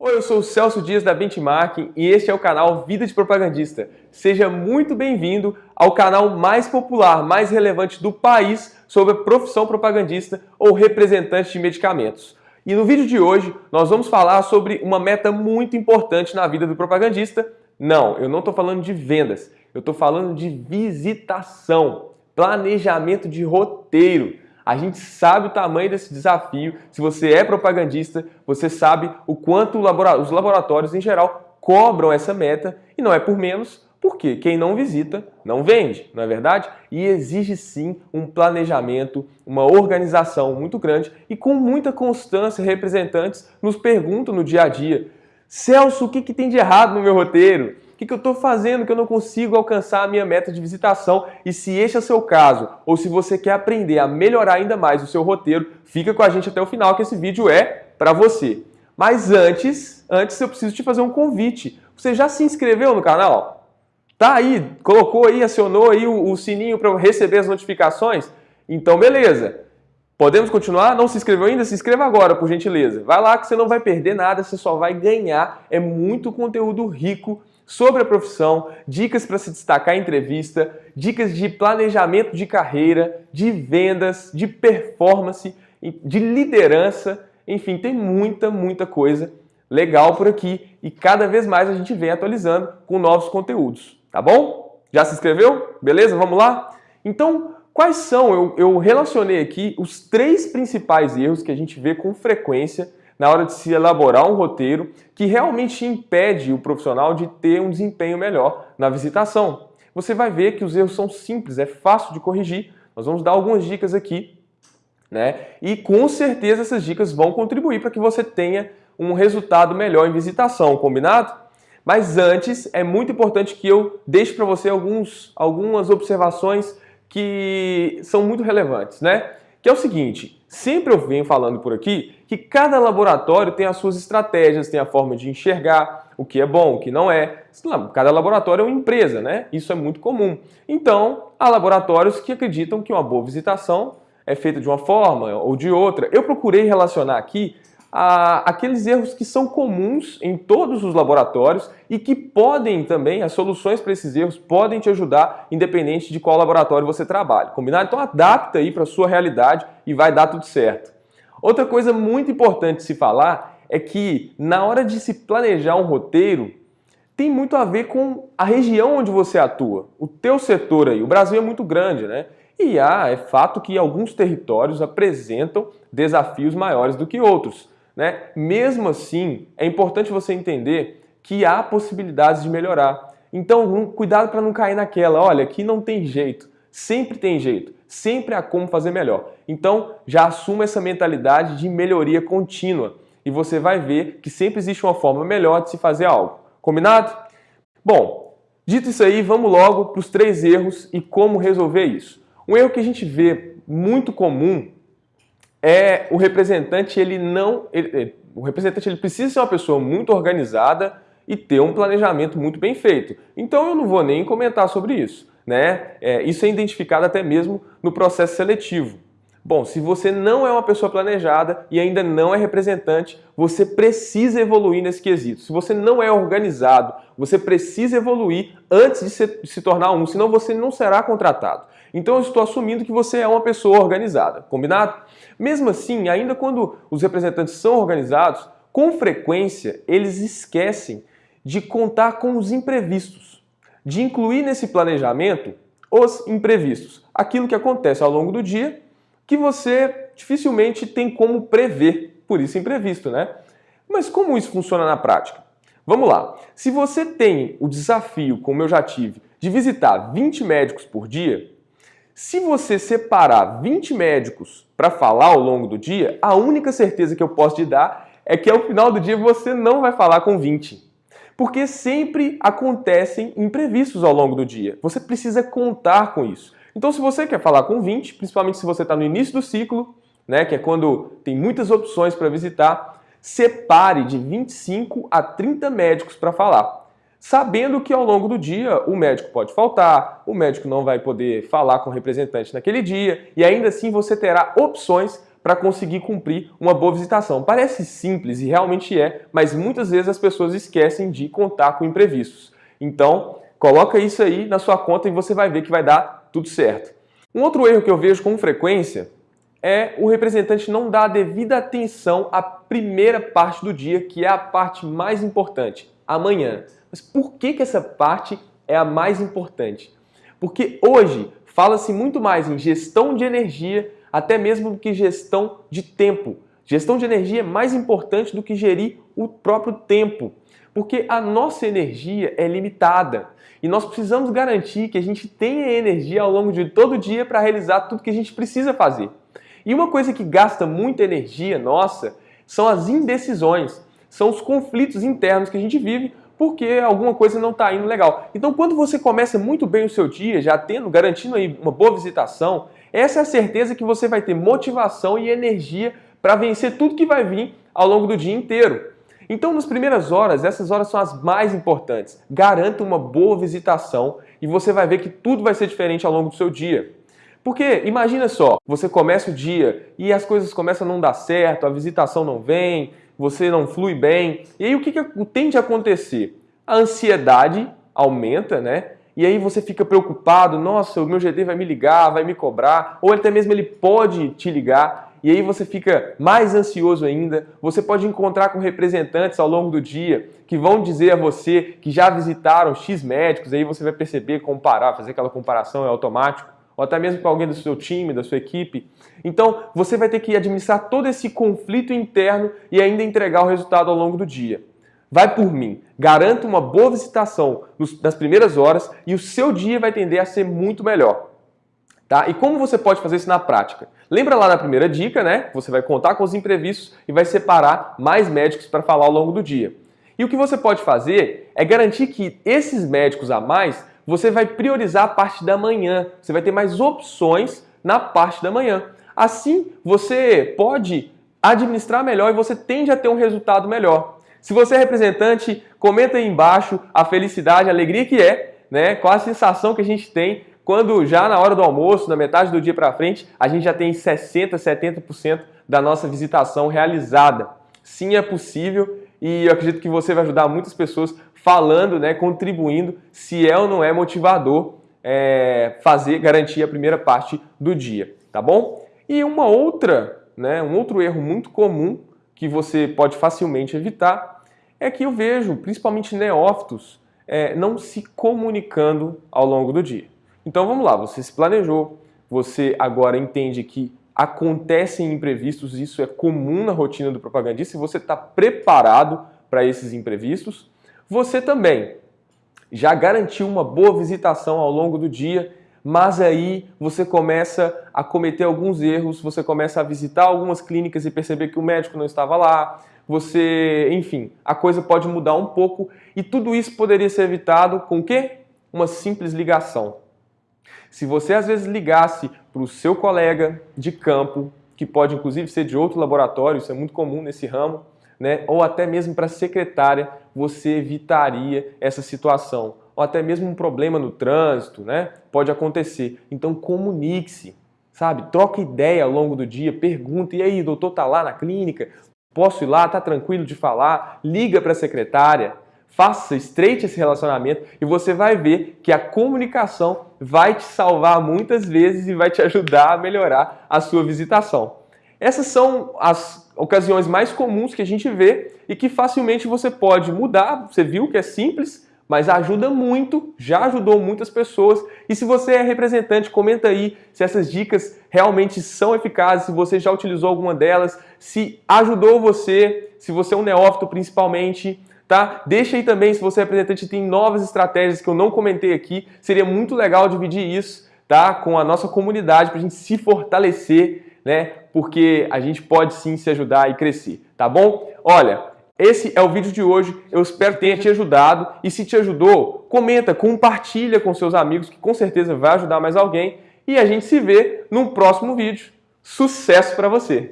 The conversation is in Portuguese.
Oi, eu sou o Celso Dias da Benchmark e este é o canal Vida de Propagandista. Seja muito bem-vindo ao canal mais popular, mais relevante do país sobre a profissão propagandista ou representante de medicamentos. E no vídeo de hoje nós vamos falar sobre uma meta muito importante na vida do propagandista. Não, eu não estou falando de vendas, eu estou falando de visitação, planejamento de roteiro. A gente sabe o tamanho desse desafio. Se você é propagandista, você sabe o quanto os laboratórios em geral cobram essa meta e não é por menos, porque quem não visita não vende, não é verdade? E exige sim um planejamento, uma organização muito grande e com muita constância representantes nos perguntam no dia a dia Celso, o que, que tem de errado no meu roteiro? Que, que eu estou fazendo que eu não consigo alcançar a minha meta de visitação? E se este é o seu caso, ou se você quer aprender a melhorar ainda mais o seu roteiro, fica com a gente até o final que esse vídeo é para você. Mas antes, antes eu preciso te fazer um convite. Você já se inscreveu no canal? Tá aí, colocou aí, acionou aí o, o sininho para receber as notificações? Então beleza. Podemos continuar? Não se inscreveu ainda? Se inscreva agora, por gentileza. Vai lá que você não vai perder nada, você só vai ganhar. É muito conteúdo rico sobre a profissão, dicas para se destacar em entrevista, dicas de planejamento de carreira, de vendas, de performance, de liderança, enfim, tem muita, muita coisa legal por aqui e cada vez mais a gente vem atualizando com novos conteúdos, tá bom? Já se inscreveu? Beleza? Vamos lá? Então, quais são? Eu, eu relacionei aqui os três principais erros que a gente vê com frequência na hora de se elaborar um roteiro que realmente impede o profissional de ter um desempenho melhor na visitação. Você vai ver que os erros são simples, é fácil de corrigir. Nós vamos dar algumas dicas aqui, né? E com certeza essas dicas vão contribuir para que você tenha um resultado melhor em visitação, combinado? Mas antes, é muito importante que eu deixe para você alguns, algumas observações que são muito relevantes, né? Que é o seguinte, sempre eu venho falando por aqui que cada laboratório tem as suas estratégias, tem a forma de enxergar o que é bom, o que não é. Cada laboratório é uma empresa, né? Isso é muito comum. Então, há laboratórios que acreditam que uma boa visitação é feita de uma forma ou de outra. Eu procurei relacionar aqui aqueles erros que são comuns em todos os laboratórios e que podem também, as soluções para esses erros podem te ajudar, independente de qual laboratório você trabalha. Combinado? Então adapta aí para a sua realidade e vai dar tudo certo. Outra coisa muito importante se falar é que na hora de se planejar um roteiro, tem muito a ver com a região onde você atua, o teu setor aí. O Brasil é muito grande, né? E há, é fato que alguns territórios apresentam desafios maiores do que outros. Né? Mesmo assim, é importante você entender que há possibilidades de melhorar. Então, cuidado para não cair naquela, olha, aqui não tem jeito, sempre tem jeito, sempre há como fazer melhor. Então, já assuma essa mentalidade de melhoria contínua e você vai ver que sempre existe uma forma melhor de se fazer algo. Combinado? Bom, dito isso aí, vamos logo para os três erros e como resolver isso. Um erro que a gente vê muito comum é o representante ele não ele, o representante ele precisa ser uma pessoa muito organizada e ter um planejamento muito bem feito. Então eu não vou nem comentar sobre isso, né? É, isso é identificado até mesmo no processo seletivo. Bom, se você não é uma pessoa planejada e ainda não é representante, você precisa evoluir nesse quesito. Se você não é organizado, você precisa evoluir antes de se, de se tornar um, senão você não será contratado. Então eu estou assumindo que você é uma pessoa organizada, combinado? Mesmo assim, ainda quando os representantes são organizados, com frequência eles esquecem de contar com os imprevistos, de incluir nesse planejamento os imprevistos, aquilo que acontece ao longo do dia que você dificilmente tem como prever, por isso imprevisto, né? Mas como isso funciona na prática? Vamos lá. Se você tem o desafio, como eu já tive, de visitar 20 médicos por dia, se você separar 20 médicos para falar ao longo do dia, a única certeza que eu posso te dar é que ao final do dia você não vai falar com 20. Porque sempre acontecem imprevistos ao longo do dia. Você precisa contar com isso. Então, se você quer falar com 20, principalmente se você está no início do ciclo, né, que é quando tem muitas opções para visitar, separe de 25 a 30 médicos para falar. Sabendo que ao longo do dia o médico pode faltar, o médico não vai poder falar com o representante naquele dia e ainda assim você terá opções para conseguir cumprir uma boa visitação. Parece simples e realmente é, mas muitas vezes as pessoas esquecem de contar com imprevistos. Então, coloca isso aí na sua conta e você vai ver que vai dar tudo certo. Um outro erro que eu vejo com frequência é o representante não dar a devida atenção à primeira parte do dia, que é a parte mais importante, amanhã. Mas por que, que essa parte é a mais importante? Porque hoje fala-se muito mais em gestão de energia, até mesmo que gestão de tempo. Gestão de energia é mais importante do que gerir o próprio tempo, porque a nossa energia é limitada e nós precisamos garantir que a gente tenha energia ao longo de todo o dia para realizar tudo que a gente precisa fazer. E uma coisa que gasta muita energia nossa são as indecisões, são os conflitos internos que a gente vive porque alguma coisa não está indo legal. Então, quando você começa muito bem o seu dia, já tendo, garantindo aí uma boa visitação, essa é a certeza que você vai ter motivação e energia para vencer tudo que vai vir ao longo do dia inteiro. Então, nas primeiras horas, essas horas são as mais importantes. Garanta uma boa visitação e você vai ver que tudo vai ser diferente ao longo do seu dia. Porque imagina só, você começa o dia e as coisas começam a não dar certo, a visitação não vem, você não flui bem. E aí o que, que tende a acontecer? A ansiedade aumenta, né? E aí você fica preocupado, nossa, o meu GD vai me ligar, vai me cobrar, ou até mesmo ele pode te ligar, e aí você fica mais ansioso ainda. Você pode encontrar com representantes ao longo do dia que vão dizer a você que já visitaram X médicos, aí você vai perceber, comparar, fazer aquela comparação é automático ou até mesmo para alguém do seu time, da sua equipe. Então, você vai ter que administrar todo esse conflito interno e ainda entregar o resultado ao longo do dia. Vai por mim, garanta uma boa visitação nas primeiras horas e o seu dia vai tender a ser muito melhor. Tá? E como você pode fazer isso na prática? Lembra lá da primeira dica, né? Você vai contar com os imprevistos e vai separar mais médicos para falar ao longo do dia. E o que você pode fazer é garantir que esses médicos a mais você vai priorizar a parte da manhã. Você vai ter mais opções na parte da manhã. Assim, você pode administrar melhor e você tende a ter um resultado melhor. Se você é representante, comenta aí embaixo a felicidade, a alegria que é, né? Qual a sensação que a gente tem quando já na hora do almoço, na metade do dia para frente, a gente já tem 60, 70% da nossa visitação realizada. Sim, é possível e eu acredito que você vai ajudar muitas pessoas falando, né, contribuindo se é ou não é motivador é, fazer, garantir a primeira parte do dia, tá bom? E uma outra, né, um outro erro muito comum que você pode facilmente evitar é que eu vejo, principalmente neófitos, é, não se comunicando ao longo do dia. Então vamos lá, você se planejou, você agora entende que acontecem imprevistos, isso é comum na rotina do propagandista e você está preparado para esses imprevistos. Você também já garantiu uma boa visitação ao longo do dia, mas aí você começa a cometer alguns erros, você começa a visitar algumas clínicas e perceber que o médico não estava lá, você, enfim, a coisa pode mudar um pouco e tudo isso poderia ser evitado com o quê? Uma simples ligação. Se você às vezes ligasse para o seu colega de campo, que pode inclusive ser de outro laboratório, isso é muito comum nesse ramo, né? ou até mesmo para a secretária, você evitaria essa situação. Ou até mesmo um problema no trânsito, né? Pode acontecer. Então comunique-se, sabe? Troca ideia ao longo do dia, pergunta, e aí, doutor tá lá na clínica? Posso ir lá? Tá tranquilo de falar? Liga para a secretária, faça, estreite esse relacionamento e você vai ver que a comunicação vai te salvar muitas vezes e vai te ajudar a melhorar a sua visitação. Essas são as ocasiões mais comuns que a gente vê e que facilmente você pode mudar. Você viu que é simples, mas ajuda muito, já ajudou muitas pessoas. E se você é representante, comenta aí se essas dicas realmente são eficazes, se você já utilizou alguma delas, se ajudou você, se você é um neófito principalmente. Tá? Deixa aí também se você é representante tem novas estratégias que eu não comentei aqui. Seria muito legal dividir isso tá? com a nossa comunidade para a gente se fortalecer né? Porque a gente pode sim se ajudar e crescer, tá bom? Olha, esse é o vídeo de hoje, eu espero que tenha te ajudado e se te ajudou, comenta, compartilha com seus amigos que com certeza vai ajudar mais alguém e a gente se vê no próximo vídeo. Sucesso para você!